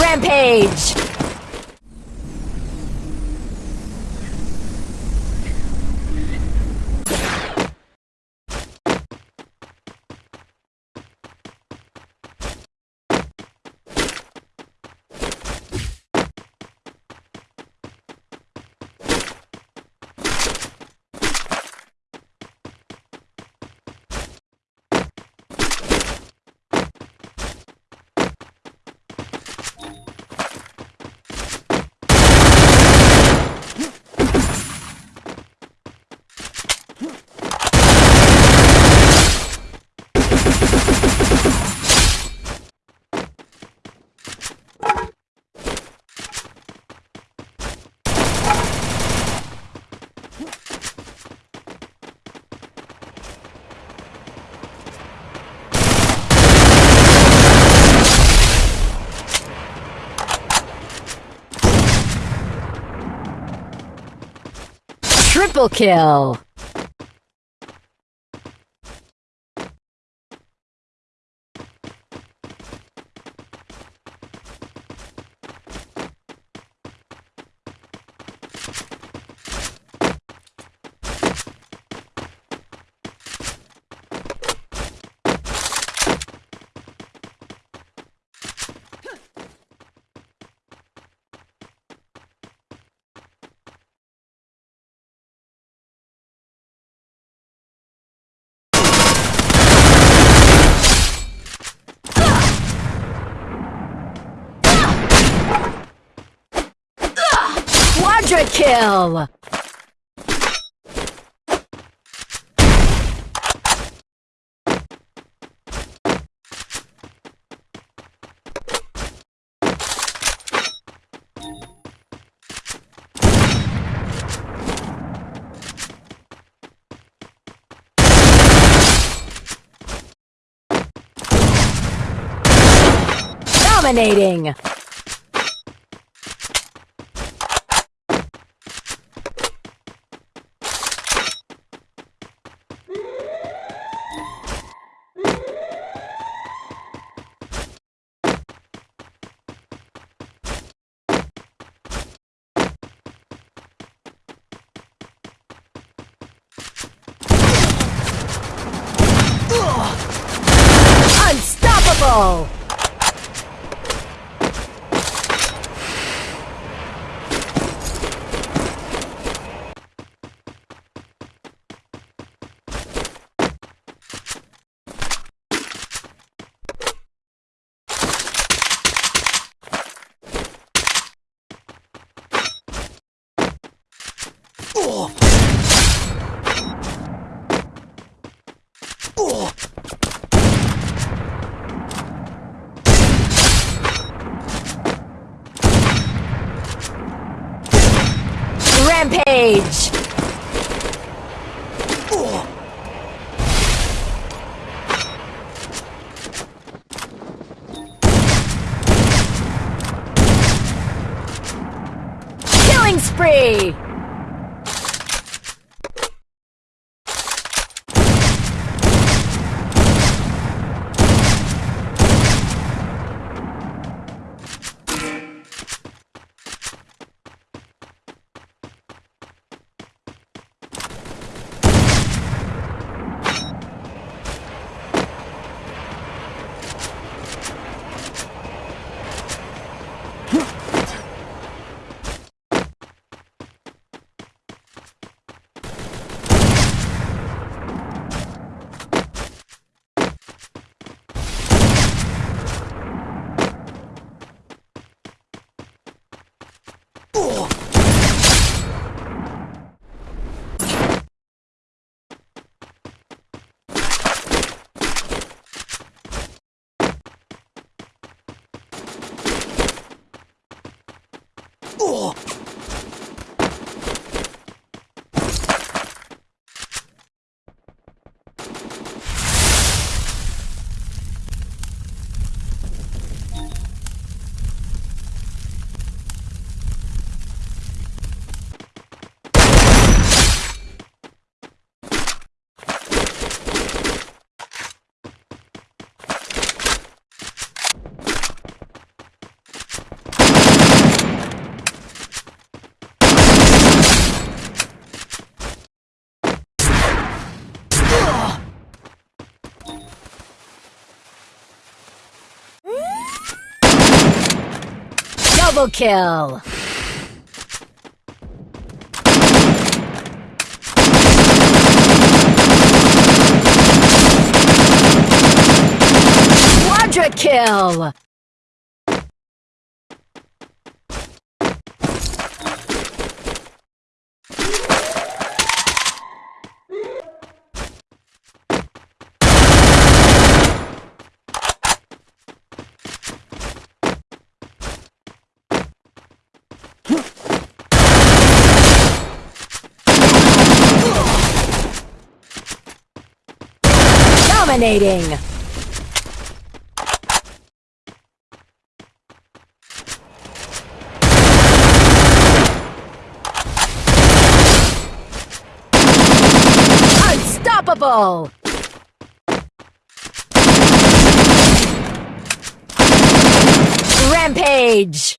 Rampage! Triple kill! Quadra kill! Dominating! Unstoppable! 哦 Double kill! Quadra kill! Dominating! Unstoppable! Rampage!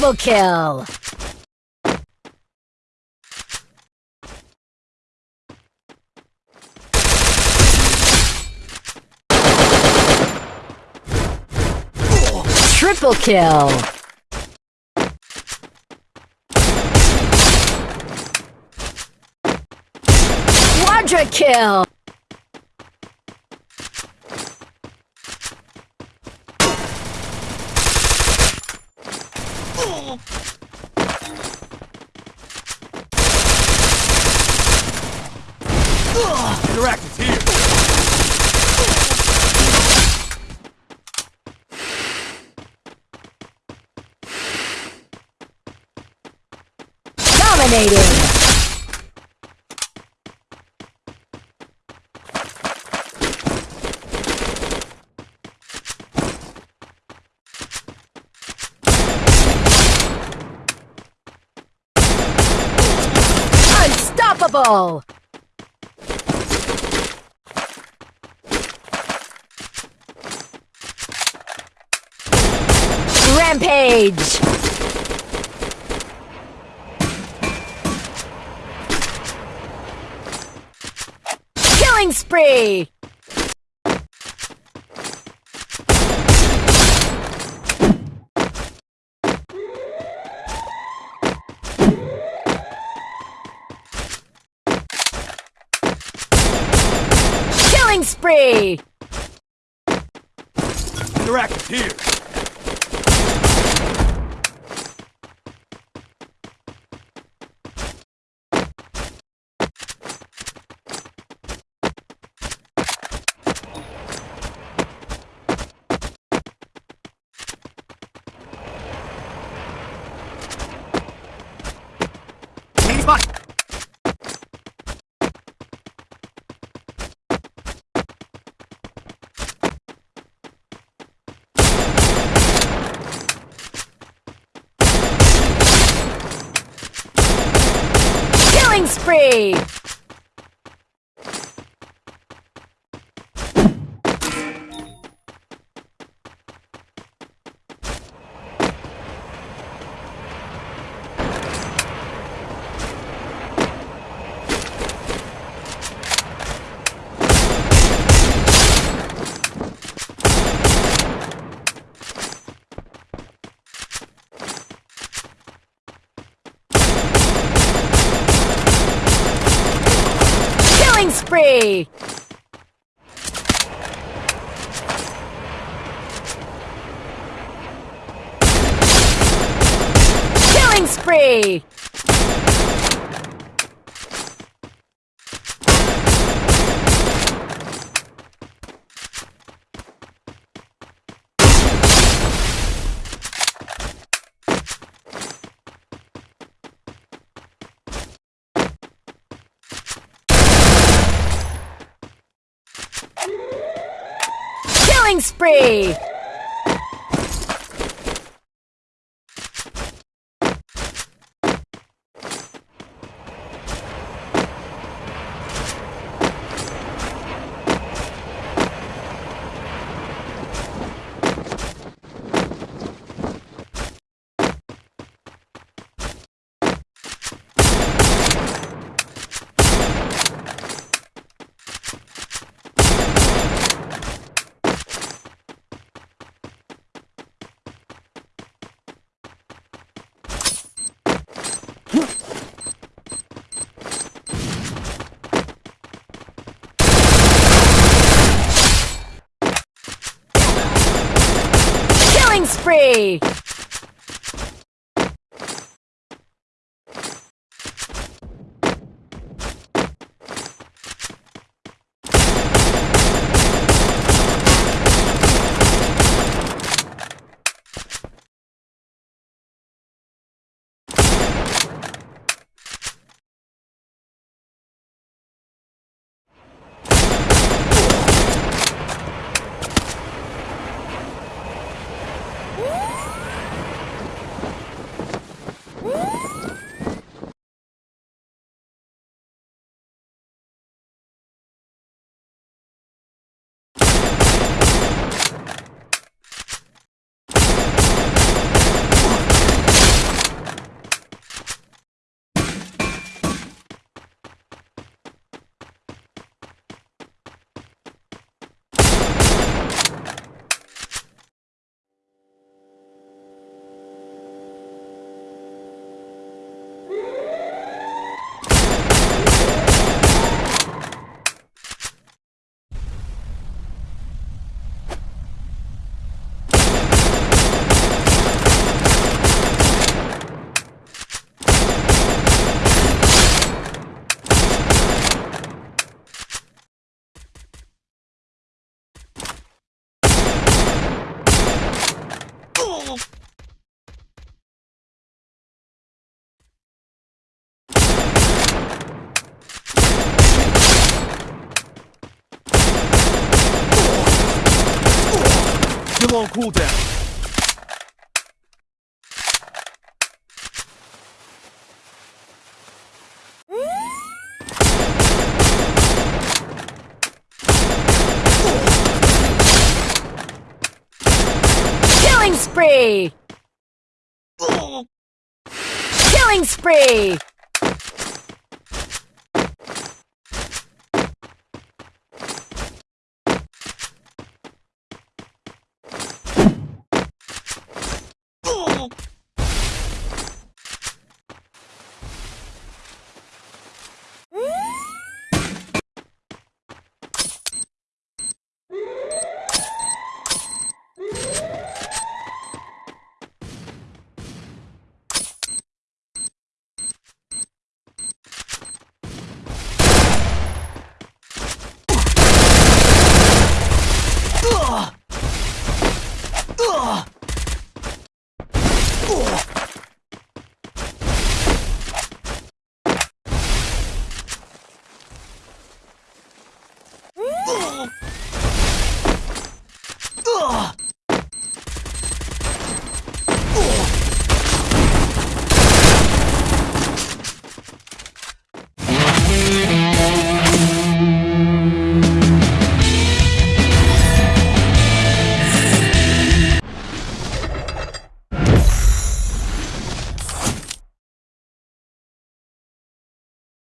Double kill! Triple kill! Quadra kill! Interactive's here. Dominating! Unstoppable! Rampage! Killing spree! Spree! Here. spree! Killing spree! Killing spree! Cooldown. Killing spree! Killing spree! Ugh!